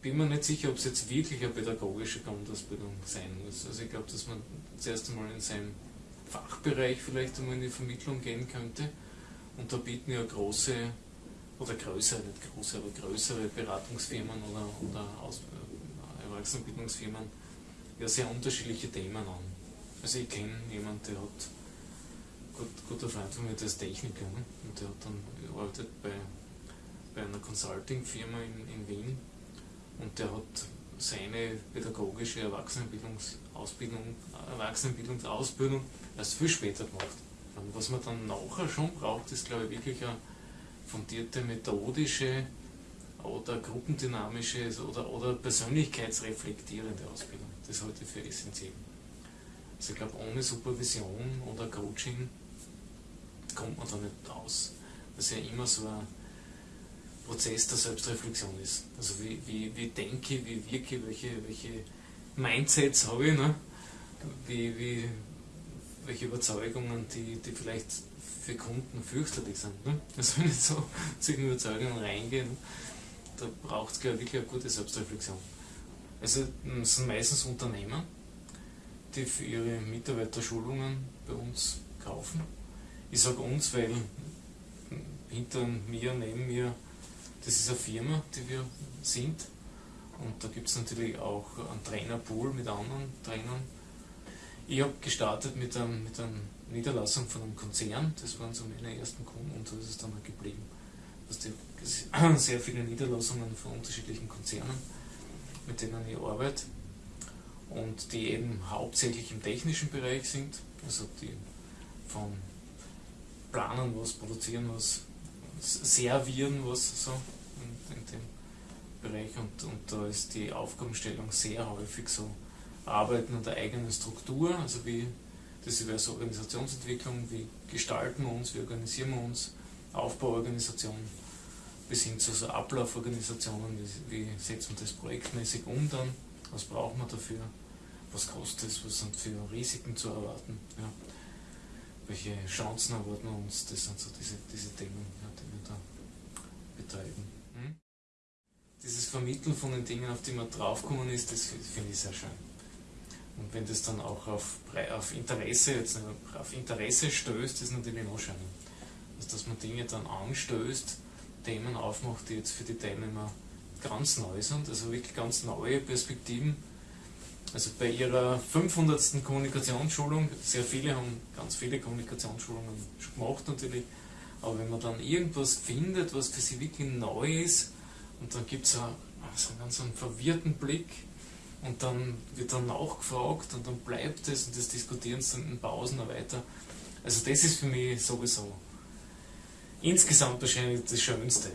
bin mir nicht sicher, ob es jetzt wirklich eine pädagogische Grundausbildung sein muss. Also ich glaube, dass man zuerst einmal in seinem Fachbereich vielleicht einmal in die Vermittlung gehen könnte. Und da bieten ja große oder größere, nicht große, aber größere Beratungsfirmen oder, oder Aus, äh, Erwachsenenbildungsfirmen ja sehr unterschiedliche Themen an. Also ich kenne jemanden, der hat gut, guter Freund von mir, der ist Techniker ne? und der hat dann arbeitet bei, bei einer Consulting-Firma in, in Wien und der hat seine pädagogische Erwachsenenbildungsausbildung, Erwachsenenbildungsausbildung erst viel später gemacht. Und was man dann nachher schon braucht, ist glaube ich wirklich eine fundierte methodische oder gruppendynamische oder, oder persönlichkeitsreflektierende Ausbildung. Das halte ich für essentiell. Also ich glaube, ohne Supervision oder Coaching kommt man da nicht aus. Das ist ja immer so ein Prozess der Selbstreflexion ist. Also wie, wie, wie denke ich, wie wirke, welche, welche Mindsets habe ich, ne? wie, wie, welche Überzeugungen, die, die vielleicht für Kunden fürchterlich sind. Ne? Also wenn ich so zu den Überzeugungen reingehe, ne? da braucht es wirklich eine gute Selbstreflexion. Also es sind meistens Unternehmer, die für ihre Mitarbeiter Schulungen bei uns kaufen. Ich sage uns, weil hinter mir, neben mir das ist eine Firma, die wir sind. Und da gibt es natürlich auch einen Trainerpool mit anderen Trainern. Ich habe gestartet mit, einem, mit einer Niederlassung von einem Konzern, das waren so meine ersten Kunden und so ist es dann auch geblieben. Also sehr viele Niederlassungen von unterschiedlichen Konzernen, mit denen ich arbeite und die eben hauptsächlich im technischen Bereich sind, also die von planen was, produzieren was, servieren was so dem Bereich und, und da ist die Aufgabenstellung sehr häufig so Arbeiten an der eigenen Struktur, also wie das wäre so Organisationsentwicklung, wie gestalten wir uns, wie organisieren wir uns, Aufbauorganisation bis hin zu so Ablauforganisationen, wie, wie setzen wir das projektmäßig um dann, was brauchen wir dafür, was kostet es, was sind für Risiken zu erwarten, ja. welche Chancen erwarten wir uns, das sind so diese, diese Themen, ja, die wir da betreiben. Hm? Dieses Vermitteln von den Dingen, auf die man draufgekommen ist, das finde ich sehr schön. Und wenn das dann auch auf, auf Interesse, jetzt auf Interesse stößt, ist natürlich noch schöner. Also, dass man Dinge dann anstößt, Themen aufmacht, die jetzt für die Teilnehmer ganz neu sind, also wirklich ganz neue Perspektiven. Also bei ihrer 500. Kommunikationsschulung, sehr viele haben ganz viele Kommunikationsschulungen schon gemacht natürlich, aber wenn man dann irgendwas findet, was für sie wirklich neu ist, und dann gibt es so einen ganz einen verwirrten Blick, und dann wird dann nachgefragt und dann bleibt es und das diskutieren sie dann in Pausen noch weiter. Also das ist für mich sowieso insgesamt wahrscheinlich das Schönste.